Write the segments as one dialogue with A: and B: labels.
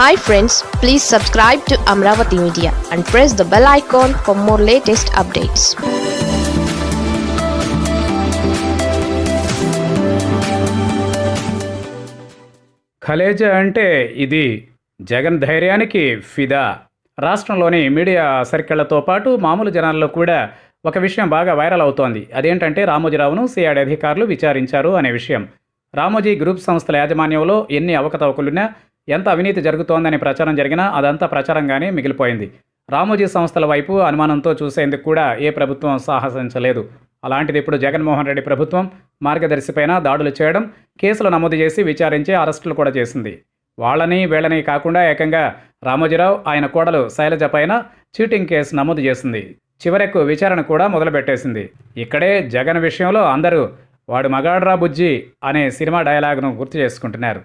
A: Hi friends please subscribe to Amaravati media and press the bell icon for more latest updates
B: Khaleja అంటే ఇది జగన్ ధైర్యానికి ఫిదా. రాష్ట్రంలోని media సర్కిళ్ళతో పాటు మామూలు జనాల్లో కూడా ఒక విషయం బాగా వైరల్ అవుతోంది. అదేంటంటే రామోజీరావును సిఐడి అధికారులు విచారించారు అనే విషయం. రామోజీ గ్రూప్ సంస్థల యాజమాన్యంలో ఎన్ని అవకతవకలున్నా ఎంత అవినీతి జరుగుతోందనే ప్రచారం జరిగినా అదంతా ప్రచారంగానే మిగిలిపోయింది. రామోజీ సంస్థల వైపు అనుమానంతో చూసేందుకు కూడా ఏ ప్రభుత్వం సాహసించలేదు. అలాంటిది ఇప్పుడు జగన్మోహన్ రెడ్డి ప్రభుత్వం మార్గదర్శిపైన దాడులు చేయడం కేసులు నమోదు చేసి విచారించి అరెస్టులు కూడా చేసింది. వాళ్ళని వీళ్ళని కాకుండా ఏకంగా రామోజీరావు ఆయన కోడలు శైలజ పైన చీటింగ్ కేసు నమోదు చేసింది. చివరకు విచారణ కూడా మొదలుపెట్టేసింది. ఇక్కడే జగన్ విషయంలో అందరూ వాడు మగాడ్రా బుజ్జి అనే సినిమా డైలాగ్ను గుర్తు చేసుకుంటున్నారు.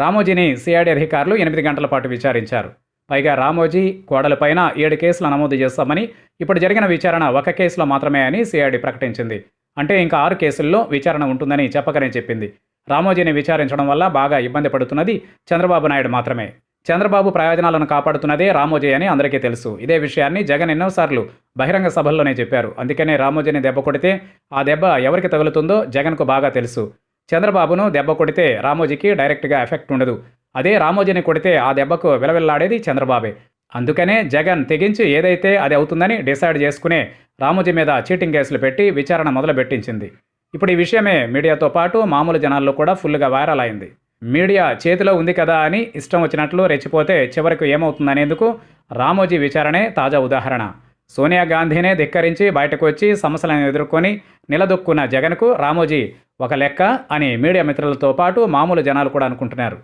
B: రామోజీని సిఐడి అధికారులు ఎనిమిది గంటల పాటు విచారించారు. పైగా రామోజీ కోడలపైన ఏడు కేసులు నమోదు చేస్తామని ఇప్పుడు జరిగిన విచారణ ఒక కేసులో మాత్రమే అని సిఐడి ప్రకటించింది. అంటే ఇంకా ఆరు కేసుల్లో విచారణ ఉంటుందని చెప్పకనే చెప్పింది. రామోజీని విచారించడం వల్ల బాగా ఇబ్బంది పడుతున్నది చంద్రబాబు నాయుడు మాత్రమే. చంద్రబాబు ప్రయోజనాలను కాపాడుతున్నదే రామోజీ అని అందరికీ తెలుసు. ఇదే విషయాన్ని జగన్ ఎన్నోసార్లు బహిరంగ సభల్లోనే చెప్పారు. అందుకనే రామోజీని దెబ్బ కొడితే ఆ దెబ్బ ఎవరికి తగులుతుందో జగన్కు బాగా తెలుసు. చంద్రబాబును దెబ్బ కొడితే రామోజీకి డైరెక్ట్గా ఎఫెక్ట్ ఉండదు. అదే రామోజీని కొడితే ఆ దెబ్బకు విలవిల్లాడేది చంద్రబాబే. అందుకనే జగన్ తెగించి ఏదైతే అది అవుతుందని డిసైడ్ చేసుకునే రామోజీ మీద చీటింగ్ కేసులు పెట్టి విచారణ మొదలుపెట్టించింది. ఇప్పుడు ఈ విషయమే మీడియాతో పాటు మామూలు జనాల్లో కూడా ఫుల్గా వైరల్ అయింది. మీడియా చేతిలో ఉంది కదా అని ఇష్టం వచ్చినట్లు రెచ్చిపోతే చివరకు ఏమవుతుందనేందుకు రామోజీ విచారణే తాజా ఉదాహరణ. సోనియా గాంధీనే ధిక్కరించి బయటకు వచ్చి సమస్యలను ఎదుర్కొని నిలదొక్కున్న జగన్కు రామోజీ ఒక లెక్క అని మీడియా మిత్రులతో పాటు మామూలు జనాలు కూడా అనుకుంటున్నారు.